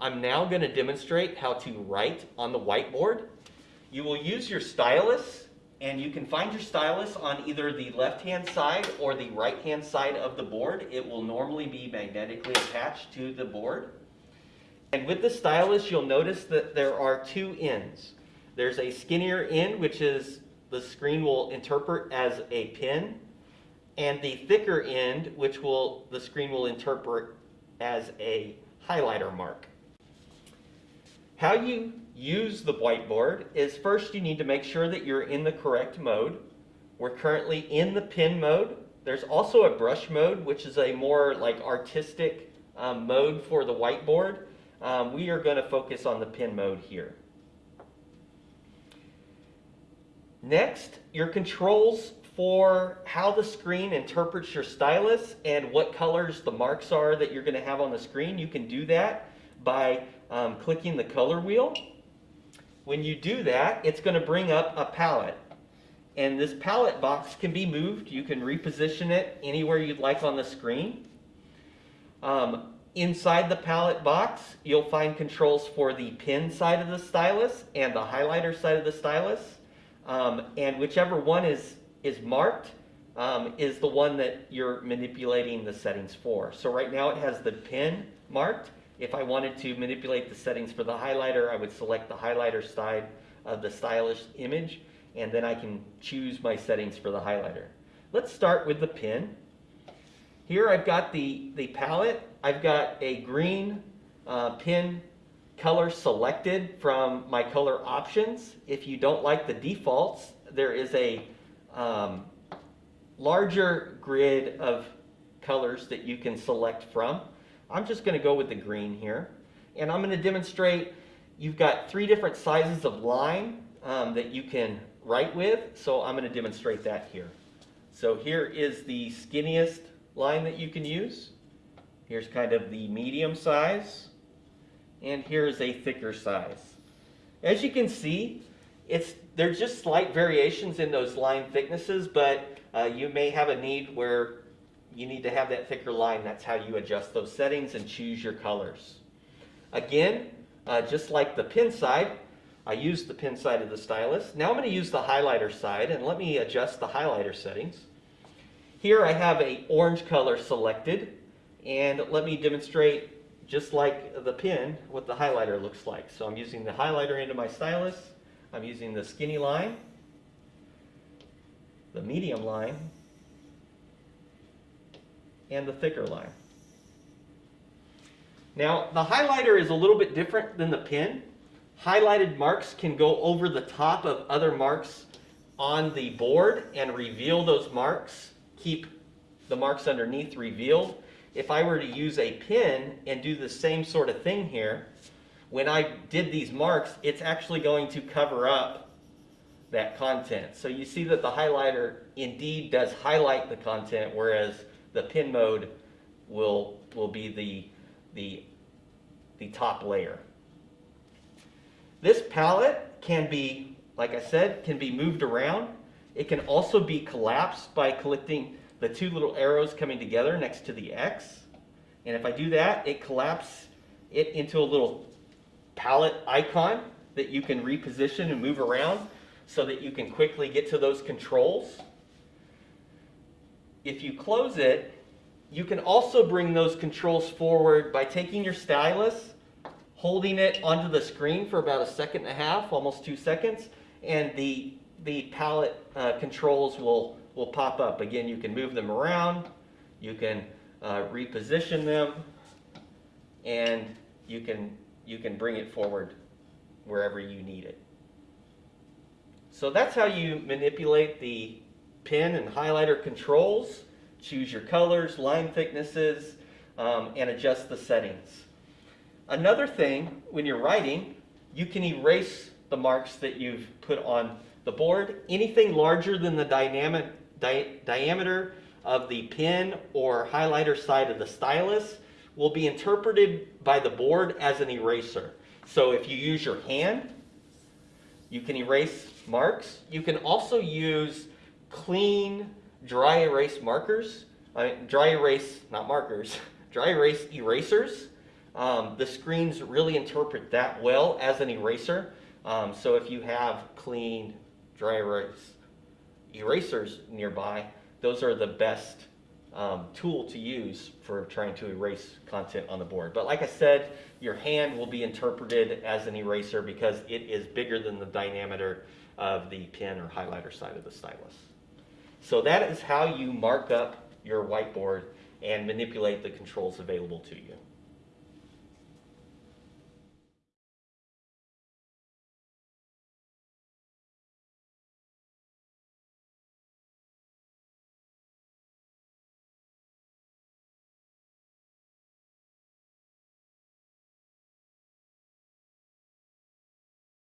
I'm now going to demonstrate how to write on the whiteboard. You will use your stylus, and you can find your stylus on either the left-hand side or the right-hand side of the board. It will normally be magnetically attached to the board. And with the stylus, you'll notice that there are two ends. There's a skinnier end, which is the screen will interpret as a pen, and the thicker end, which will the screen will interpret as a highlighter mark. How you use the whiteboard is first you need to make sure that you're in the correct mode. We're currently in the pen mode. There's also a brush mode, which is a more like artistic um, mode for the whiteboard. Um, we are going to focus on the pen mode here. Next, your controls for how the screen interprets your stylus and what colors the marks are that you're going to have on the screen. You can do that by um, clicking the color wheel. When you do that, it's going to bring up a palette. And this palette box can be moved. You can reposition it anywhere you'd like on the screen. Um, inside the palette box, you'll find controls for the pen side of the stylus and the highlighter side of the stylus. Um, and whichever one is, is marked um, is the one that you're manipulating the settings for. So right now it has the pen marked. If I wanted to manipulate the settings for the highlighter, I would select the highlighter side of the stylus image, and then I can choose my settings for the highlighter. Let's start with the pen. Here I've got the, the palette. I've got a green uh, pen color selected from my color options. If you don't like the defaults, there is a um, larger grid of colors that you can select from. I'm just going to go with the green here. And I'm going to demonstrate, you've got three different sizes of line um, that you can write with. So I'm going to demonstrate that here. So here is the skinniest line that you can use. Here's kind of the medium size and here's a thicker size. As you can see, it's there's just slight variations in those line thicknesses, but uh, you may have a need where you need to have that thicker line. That's how you adjust those settings and choose your colors. Again, uh, just like the pin side, I used the pin side of the stylus. Now I'm going to use the highlighter side, and let me adjust the highlighter settings. Here I have a orange color selected, and let me demonstrate just like the pin what the highlighter looks like. So I'm using the highlighter into my stylus. I'm using the skinny line, the medium line, and the thicker line. Now, the highlighter is a little bit different than the pen. Highlighted marks can go over the top of other marks on the board and reveal those marks, keep the marks underneath revealed if I were to use a pen and do the same sort of thing here, when I did these marks, it's actually going to cover up that content. So you see that the highlighter indeed does highlight the content, whereas the pin mode will, will be the, the, the top layer. This palette can be, like I said, can be moved around. It can also be collapsed by collecting the two little arrows coming together next to the X. And if I do that, it collapses it into a little palette icon that you can reposition and move around so that you can quickly get to those controls. If you close it, you can also bring those controls forward by taking your stylus, holding it onto the screen for about a second and a half, almost two seconds, and the, the palette uh, controls will will pop up. Again, you can move them around, you can uh, reposition them, and you can, you can bring it forward wherever you need it. So that's how you manipulate the pen and highlighter controls, choose your colors, line thicknesses, um, and adjust the settings. Another thing, when you're writing, you can erase the marks that you've put on the board. Anything larger than the dynamic di diameter of the pen or highlighter side of the stylus will be interpreted by the board as an eraser. So if you use your hand, you can erase marks. You can also use clean dry erase markers, uh, dry erase, not markers, dry erase erasers. Um, the screens really interpret that well as an eraser. Um, so if you have clean, dry erase erasers nearby, those are the best um, tool to use for trying to erase content on the board. But like I said, your hand will be interpreted as an eraser because it is bigger than the diameter of the pen or highlighter side of the stylus. So that is how you mark up your whiteboard and manipulate the controls available to you.